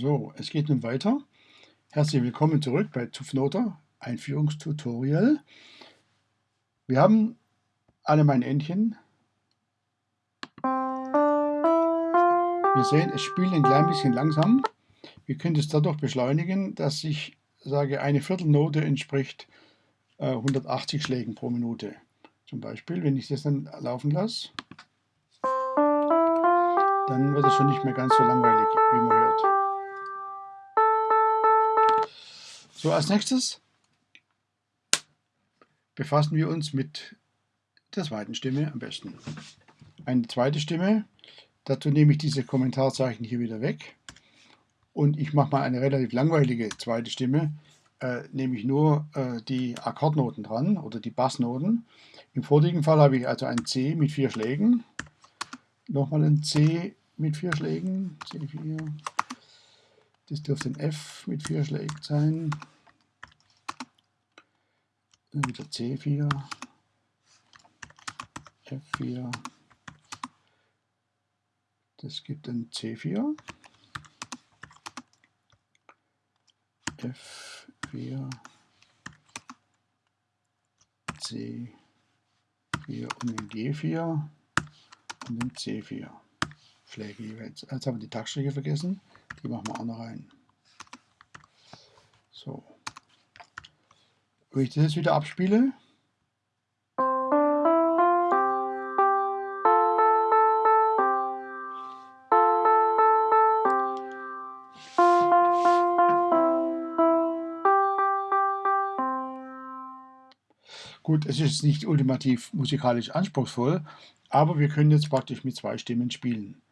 So, es geht nun weiter. Herzlich willkommen zurück bei Zupfnoter Einführungstutorial. Wir haben alle meine Entchen. Wir sehen, es spielt ein klein bisschen langsam. Wir können es dadurch beschleunigen, dass ich sage, eine Viertelnote entspricht äh, 180 Schlägen pro Minute. Zum Beispiel, wenn ich das dann laufen lasse, dann wird es schon nicht mehr ganz so langweilig, wie man hört. So, als nächstes befassen wir uns mit der zweiten Stimme am besten. Eine zweite Stimme, dazu nehme ich diese Kommentarzeichen hier wieder weg. Und ich mache mal eine relativ langweilige zweite Stimme, äh, nehme ich nur äh, die Akkordnoten dran oder die Bassnoten. Im vorigen Fall habe ich also ein C mit vier Schlägen, nochmal ein C mit vier Schlägen, C4, das dürfte ein F mit vier Schlägen sein. Dann wieder C4, F4. Das gibt ein C4, F4, C4 und ein G4 und ein C4. Schläge jeweils. Jetzt haben wir die Taktschläge vergessen. Die machen wir auch noch rein. So. Wenn ich das jetzt wieder abspiele, Gut, es ist nicht ultimativ musikalisch anspruchsvoll, aber wir können jetzt praktisch mit zwei Stimmen spielen.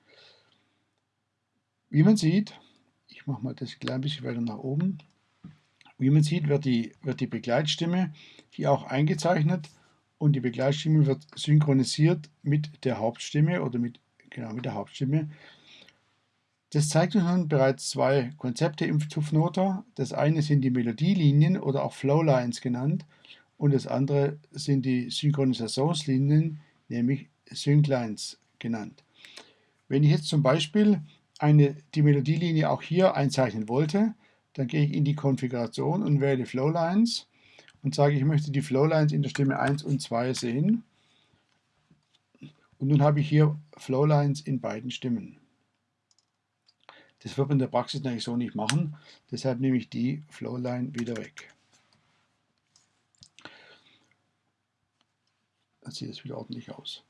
Wie man sieht, ich mache mal das ein klein bisschen weiter nach oben, wie man sieht, wird die, wird die Begleitstimme hier auch eingezeichnet und die Begleitstimme wird synchronisiert mit der Hauptstimme oder mit, genau, mit der Hauptstimme. Das zeigt uns nun bereits zwei Konzepte im Zupfnoter. Das eine sind die Melodielinien oder auch Flowlines genannt und das andere sind die Synchronisationslinien, nämlich Synklines genannt. Wenn ich jetzt zum Beispiel eine, die Melodielinie auch hier einzeichnen wollte, dann gehe ich in die Konfiguration und wähle Flowlines und sage, ich möchte die Flowlines in der Stimme 1 und 2 sehen. Und nun habe ich hier Flowlines in beiden Stimmen. Das wird man in der Praxis natürlich so nicht machen, deshalb nehme ich die Flowline wieder weg. Dann sieht es wieder ordentlich aus.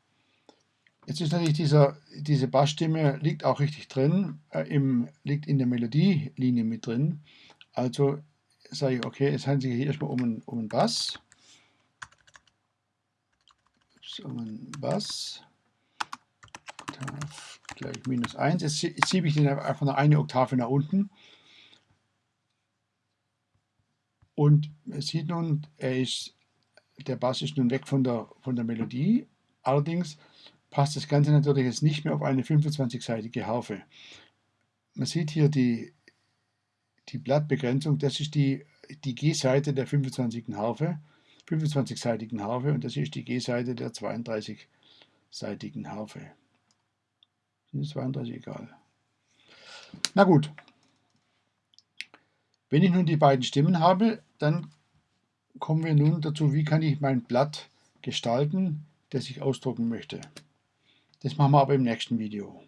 Jetzt ist natürlich dieser, diese Bassstimme liegt auch richtig drin, äh, im, liegt in der Melodielinie mit drin. Also sage ich, okay, es handelt sich hier erstmal um einen, um einen Bass. Um einen Bass. Oktav gleich minus 1. Jetzt, schiebe ich den einfach noch eine Oktave nach unten. Und man sieht nun, er ist, der Bass ist nun weg von der, von der Melodie. Allerdings passt das Ganze natürlich jetzt nicht mehr auf eine 25-seitige Harfe. Man sieht hier die, die Blattbegrenzung, das ist die, die G-Seite der 25. Harfe, 25-seitigen Harfe und das ist die G-Seite der 32-seitigen Harfe. Sind 32 egal. Na gut. Wenn ich nun die beiden Stimmen habe, dann kommen wir nun dazu, wie kann ich mein Blatt gestalten, das ich ausdrucken möchte. Das machen wir aber im nächsten Video.